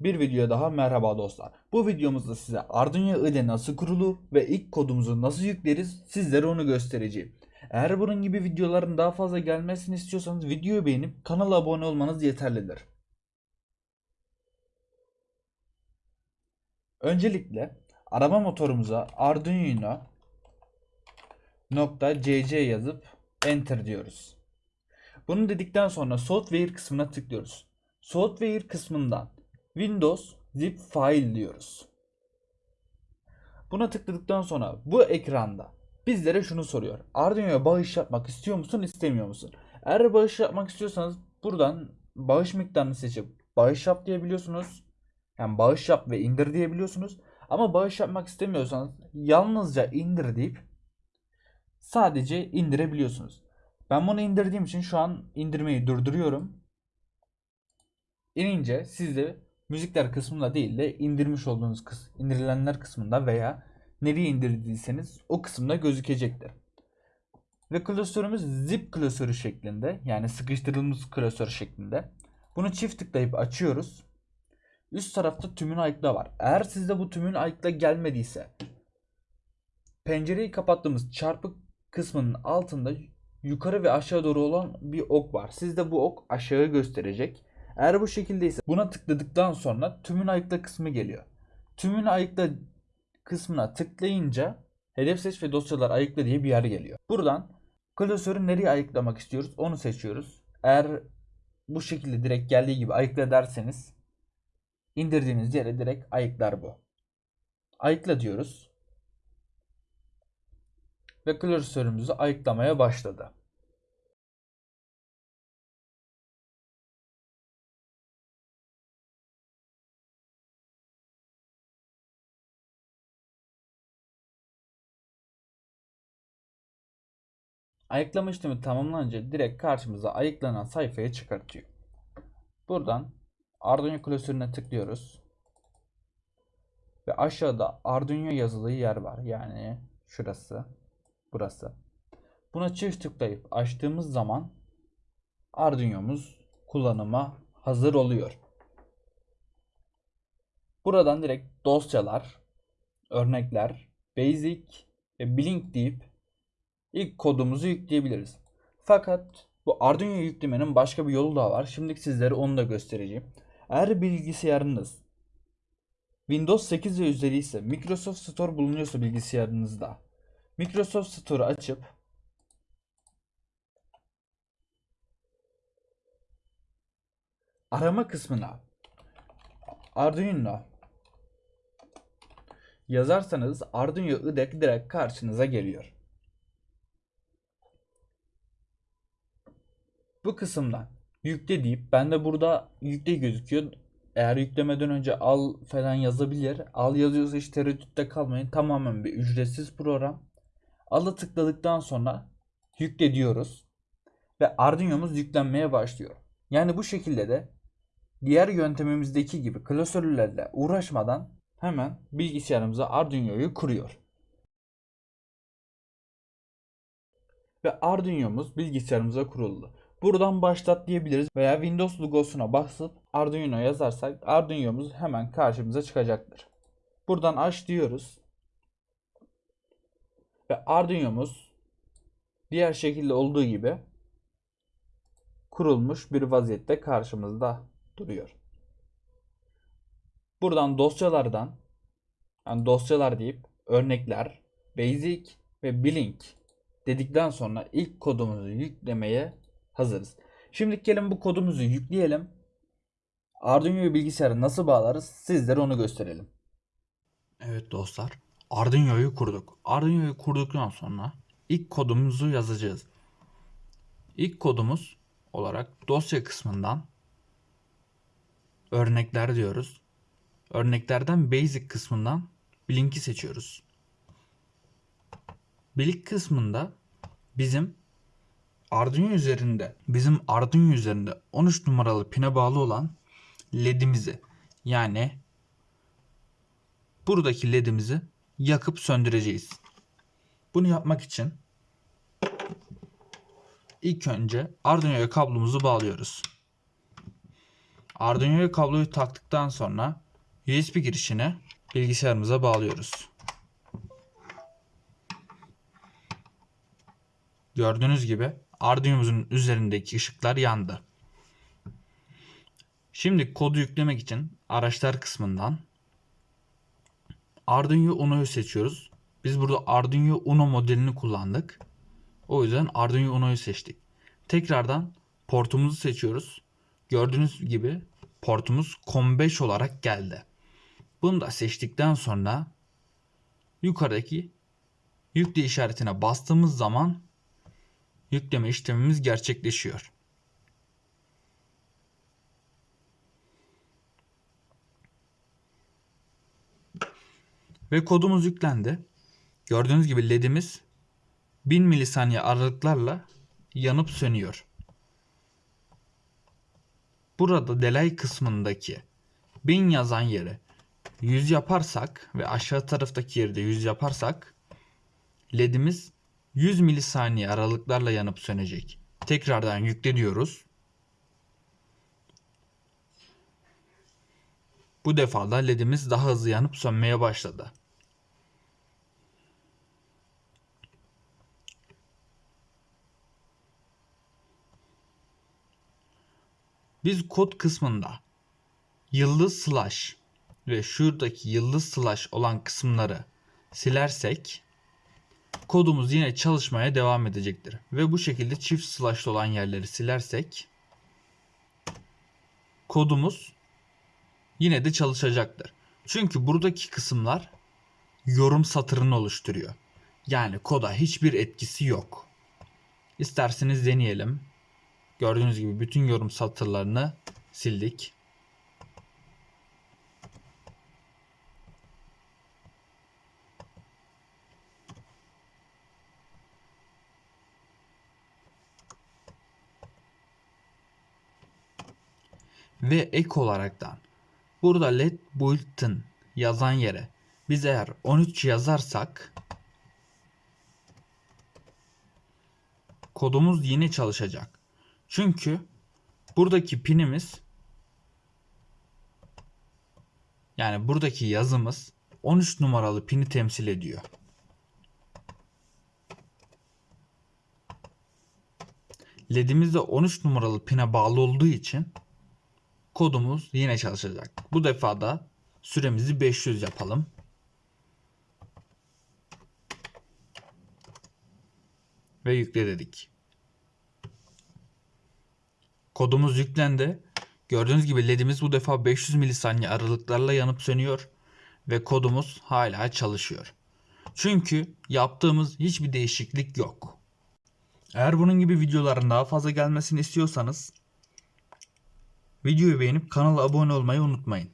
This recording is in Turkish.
Bir video daha merhaba dostlar. Bu videomuzda size Arduino ile nasıl kurulu ve ilk kodumuzu nasıl yükleriz sizlere onu göstereceğim. Eğer bunun gibi videoların daha fazla gelmesini istiyorsanız videoyu beğenip kanala abone olmanız yeterlidir. Öncelikle araba motorumuza Arduino .cc yazıp enter diyoruz. Bunu dedikten sonra software kısmına tıklıyoruz. Software kısmından Windows zip file diyoruz. Buna tıkladıktan sonra bu ekranda bizlere şunu soruyor. Arduino'ya bağış yapmak istiyor musun, istemiyor musun? Eğer bağış yapmak istiyorsanız buradan bağış miktarını seçip bağış yap diyebiliyorsunuz. Yani bağış yap ve indir diyebiliyorsunuz. Ama bağış yapmak istemiyorsanız yalnızca indir deyip sadece indirebiliyorsunuz. Ben bunu indirdiğim için şu an indirmeyi durduruyorum. İnince siz de müzikler kısmında değil de indirmiş olduğunuz kıs indirilenler kısmında veya nereye indirdiyseniz o kısımda gözükecektir. Ve klasörümüz zip klasörü şeklinde yani sıkıştırılmış klasör şeklinde. Bunu çift tıklayıp açıyoruz. Üst tarafta tümün ayıkla var. Eğer sizde bu tümün ayıkla gelmediyse pencereyi kapattığımız çarpık kısmının altında yukarı ve aşağı doğru olan bir ok var. Sizde bu ok aşağı gösterecek. Eğer bu şekildeyse buna tıkladıktan sonra tümün ayıkla kısmı geliyor. Tümün ayıkla kısmına tıklayınca hedef seç ve dosyalar ayıkla diye bir yer geliyor. Buradan klasörü nereye ayıklamak istiyoruz onu seçiyoruz. Eğer bu şekilde direkt geldiği gibi ayıkla derseniz indirdiğiniz yere direkt ayıklar bu. Ayıkla diyoruz. Ve klasörümüzü ayıklamaya başladı. Ayıklama işlemi tamamlanınca direkt karşımıza ayıklanan sayfaya çıkartıyor. Buradan Arduino klasörüne tıklıyoruz. Ve aşağıda Arduino yazılı yer var. Yani şurası, burası. Buna çift tıklayıp açtığımız zaman Arduino'muz kullanıma hazır oluyor. Buradan direkt dosyalar, örnekler, basic ve blink deyip ilk kodumuzu yükleyebiliriz. Fakat bu Arduino yüklemenin başka bir yolu daha var. Şimdi sizlere onu da göstereceğim. Eğer bilgisayarınız Windows 8 ve üzeri ise Microsoft Store bulunuyorsa bilgisayarınızda Microsoft Store'u açıp arama kısmına Arduino yazarsanız Arduino IDE direkt karşınıza geliyor. Bu kısımdan yükle deyip ben de burada yükle gözüküyor. Eğer yüklemeden önce al falan yazabilir. Al yazıyorsa hiç tereddütte kalmayın. Tamamen bir ücretsiz program. Al'a tıkladıktan sonra yükle diyoruz. Ve Arduino'muz yüklenmeye başlıyor. Yani bu şekilde de diğer yöntemimizdeki gibi klasörlerle uğraşmadan hemen bilgisayarımıza Arduino'yu kuruyor. Ve Arduino'muz bilgisayarımıza kuruldu. Buradan başlat diyebiliriz veya Windows logosuna basıp Arduino yazarsak Arduino'muz hemen karşımıza çıkacaktır. Buradan aç diyoruz. Ve Arduino'muz diğer şekilde olduğu gibi kurulmuş bir vaziyette karşımızda duruyor. Buradan dosyalardan yani dosyalar deyip örnekler, basic ve blink dedikten sonra ilk kodumuzu yüklemeye hazırız. Şimdi gelin bu kodumuzu yükleyelim. Arduino'yu bilgisayara nasıl bağlarız sizlere onu gösterelim. Evet dostlar. Arduino'yu kurduk. Arduino'yu kurduktan sonra ilk kodumuzu yazacağız. İlk kodumuz olarak dosya kısmından örnekler diyoruz. Örneklerden basic kısmından Blink'i seçiyoruz. Blink kısmında bizim Arduino üzerinde bizim Arduino üzerinde 13 numaralı pine bağlı olan ledimizi yani buradaki ledimizi yakıp söndüreceğiz. Bunu yapmak için ilk önce Arduino'ya kablomuzu bağlıyoruz. Arduino'ya kabloyu taktıktan sonra USB girişine bilgisayarımıza bağlıyoruz. Gördüğünüz gibi Arduino'muzun üzerindeki ışıklar yandı. Şimdi kodu yüklemek için araçlar kısmından Arduino Uno'yu seçiyoruz. Biz burada Arduino Uno modelini kullandık. O yüzden Arduino Uno'yu seçtik. Tekrardan portumuzu seçiyoruz. Gördüğünüz gibi portumuz COM5 olarak geldi. Bunu da seçtikten sonra yukarıdaki yükle işaretine bastığımız zaman yükleme işlemimiz gerçekleşiyor. Ve kodumuz yüklendi. Gördüğünüz gibi ledimiz 1000 milisaniye aralıklarla yanıp sönüyor. Burada delay kısmındaki 1000 yazan yere 100 yaparsak ve aşağı taraftaki yerde 100 yaparsak ledimiz 100 milisaniye aralıklarla yanıp sönecek. Tekrardan yükle. Bu defa da ledimiz daha hızlı yanıp sönmeye başladı. Biz kod kısmında yıldız slash ve şuradaki yıldız slash olan kısımları silersek kodumuz yine çalışmaya devam edecektir. Ve bu şekilde çift slashlı olan yerleri silersek kodumuz yine de çalışacaktır. Çünkü buradaki kısımlar yorum satırını oluşturuyor. Yani koda hiçbir etkisi yok. İsterseniz deneyelim. Gördüğünüz gibi bütün yorum satırlarını sildik. Ve ek olaraktan burada let bulletin yazan yere biz eğer 13 yazarsak kodumuz yine çalışacak. Çünkü buradaki pinimiz yani buradaki yazımız 13 numaralı pini temsil ediyor. LED'imiz de 13 numaralı pine bağlı olduğu için kodumuz yine çalışacak. Bu defa da süremizi 500 yapalım. Ve yükle dedik. Kodumuz yüklendi. Gördüğünüz gibi ledimiz bu defa 500 milisaniye aralıklarla yanıp sönüyor ve kodumuz hala çalışıyor. Çünkü yaptığımız hiçbir değişiklik yok. Eğer bunun gibi videoların daha fazla gelmesini istiyorsanız videoyu beğenip kanala abone olmayı unutmayın.